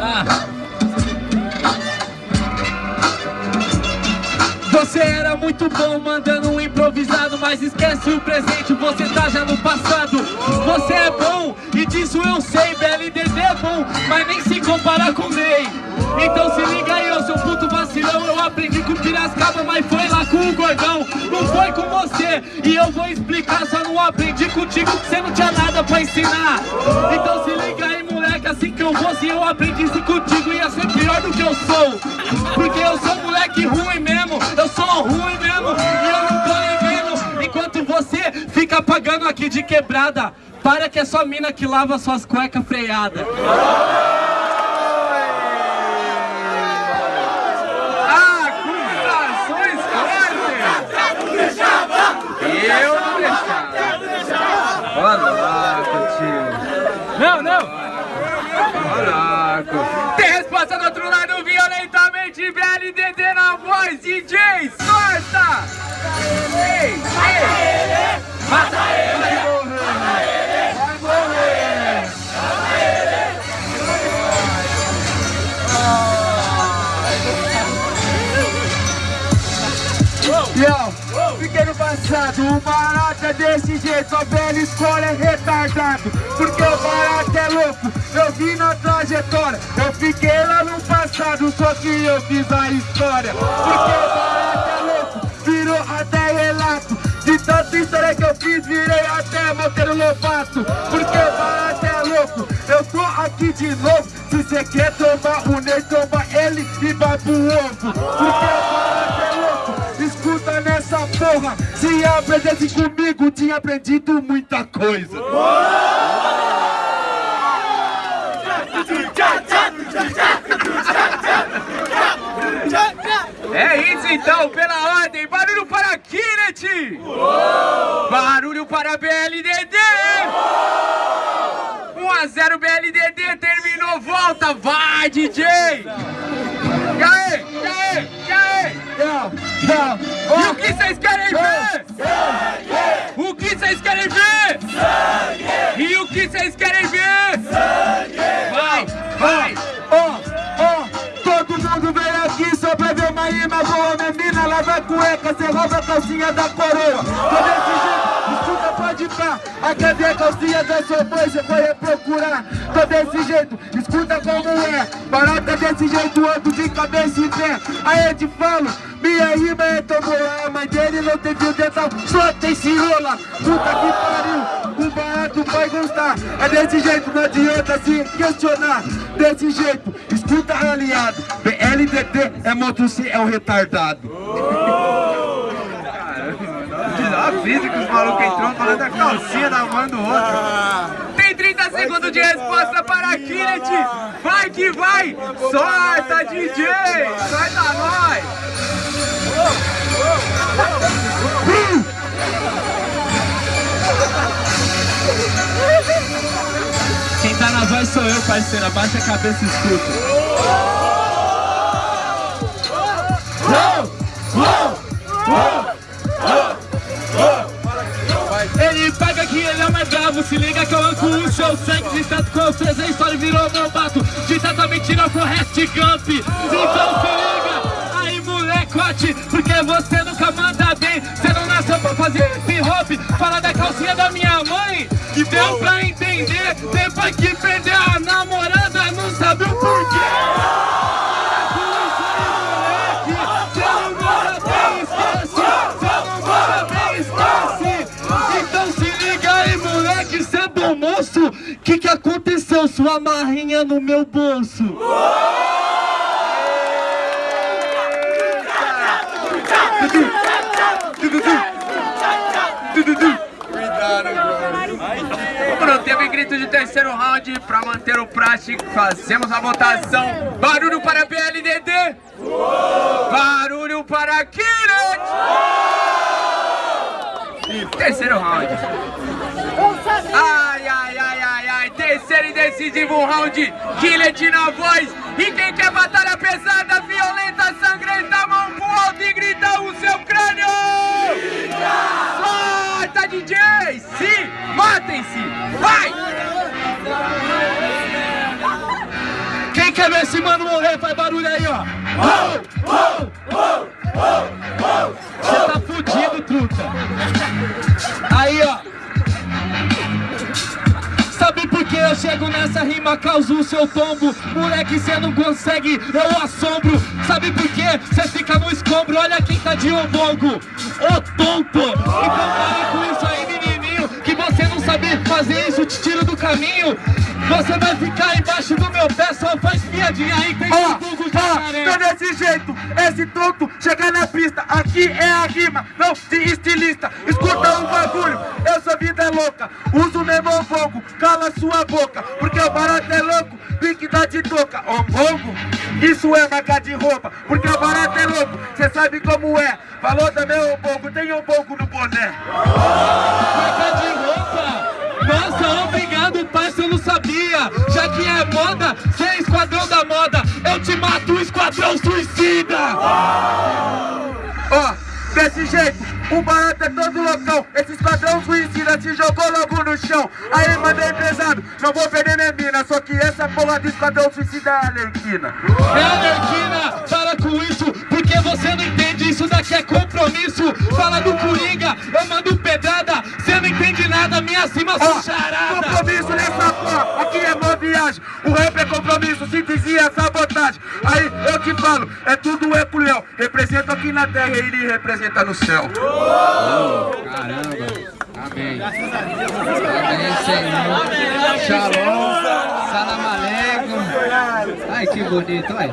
Ah. Você era muito bom mandando um improvisado Mas esquece o presente, você tá já no passado. Você é bom, e disso eu sei BLDD é bom, mas nem se compara com Ney. Então se liga aí, eu sou puto vacilão Eu aprendi com Piracicaba, mas foi lá com o Gordão. Não foi com você, e eu vou explicar Só não aprendi contigo que você não tinha nada pra ensinar. Então Se eu aprendisse contigo ia ser pior do que eu sou. Porque eu sou moleque ruim mesmo Eu sou ruim mesmo e eu não tô nem vendo Enquanto você fica pagando aqui de quebrada Para que é só mina que lava suas cuecas freadas Acusações fortes Eu não deixava Olha lá, tio Não, não Caraca. Tem resposta do outro lado, violentamente, VLDD na voz, DJ Sorta! Ei, ei. Mata ele! Vai morrer! Vai morrer! Yo, fiquei no passado, o barato é desse jeito, a velha escola é retardado Porque o barato é louco, eu vi na trajetória. Eu fiquei lá no passado, só que eu fiz a história. Porque o barato é louco, virou até relato. De tanta história que eu fiz, virei até Monteiro Lobato Porque barato é louco, eu tô aqui de novo. Se cê quer tomar o Ney, toma ele e vai pro ovo. Porque barato é louco Escuta nessa porra, se aprendesse comigo, tinha aprendido muita coisa. É isso então, pela ordem, barulho para Kinect! Barulho para BLDD! 1 a 0 BLDD, terminou, volta, vai DJ! E aí, e aí, e aí? E o que vocês querem ver? O que vocês querem ver? E o que vocês querem ver? Cueca, cê rouba a calcinha da coroa. Tô desse jeito, escuta, pode pá, a cadê a calcinha da sua mãe, cê foi reprocurar. Tô desse jeito, escuta como é, barata desse jeito, ando de cabeça e pé. Aí eu te falo, minha rima é tão boa, a mãe dele não teve o dental, só tem cirola. Puta que pariu, o barato vai gostar. É desse jeito, não adianta se questionar. Desse jeito, escuta aliado, BLDD é moto C, é o retardado. A física, os malucos entrou falando da calcinha da mãe do outro. Tem 30 segundos de resposta para Kinect. Vai que vai. Sorta, DJ. Sorta nós. Quem tá na voz sou eu, parceiro. Abaixa a cabeça e escuta. Se liga que eu anco o seu sangue tanto que eu fiz a história e virou meu bato. De tanta mentira Forrest Gump. Então se liga aí molecote Porque você nunca manda bem. Você não nasceu pra fazer hip hop Fala da calcinha da minha mãe Que deu pra entender. Depois que perdeu aconteceu? Sua marrinha no meu bolso. Teve grito de terceiro round para manter o prático. Fazemos a votação. Barulho para BLDD. Barulho para Kiret. Terceiro round. Decisivo round. Killet na voz. E quem quer batalha pesada, violenta, sangrenta, mão pro alto e grita o seu crânio. Solta, DJ. Se matem-se. Vai. Quem quer ver esse mano morrer, faz barulho aí, ó. Você nessa rima, causo o seu tombo. Moleque, cê não consegue, eu assombro. Sabe por que cê fica no escombro. Olha quem tá de ombongo, ô tonto Então pare com isso aí, menininho Que você não sabe fazer isso, te tiro do caminho. Você vai ficar embaixo do meu pé Só faz piadinha aí, tem Ó, Google ó, tô desse jeito, esse tonto chega na pista, aqui é a rima, não de estilista. Escuta um bagulho, eu sou vida louca, uso o mesmo fogo, cala sua boca, porque o barato é louco, pique dá de toca. Ombongo, isso é marca de roupa, porque o barato é louco, cê sabe como é. Falou também ombongo, tem ombongo no boné. Marca de roupa! Nossa, obrigado, parça, eu não sabia! Já que é moda, cê é esquadrão da moda, eu te mato, esquadrão suicida! Ó, desse jeito, o barato é todo loucão. Esse esquadrão suicida se jogou logo no chão. Aí, mandei pesado, não vou perder minha mina. Só que essa porra do esquadrão suicida é Alerquina. É Alerquina, para com isso, porque você não entende, isso daqui é compromisso. Fala do Coringa, eu mando pedrada, cê não entende nada, minha cima sou charada! compromisso nessa porra, aqui é boa viagem. O rap é compromisso, síntese é sabotagem. Aí, eu te falo, é tudo eco Léo. Representa aqui na terra e ele representa no céu. Caramba. Amém. Amém, Senhor. Shalom. Salam aleikum. Ai, que bonito, olha.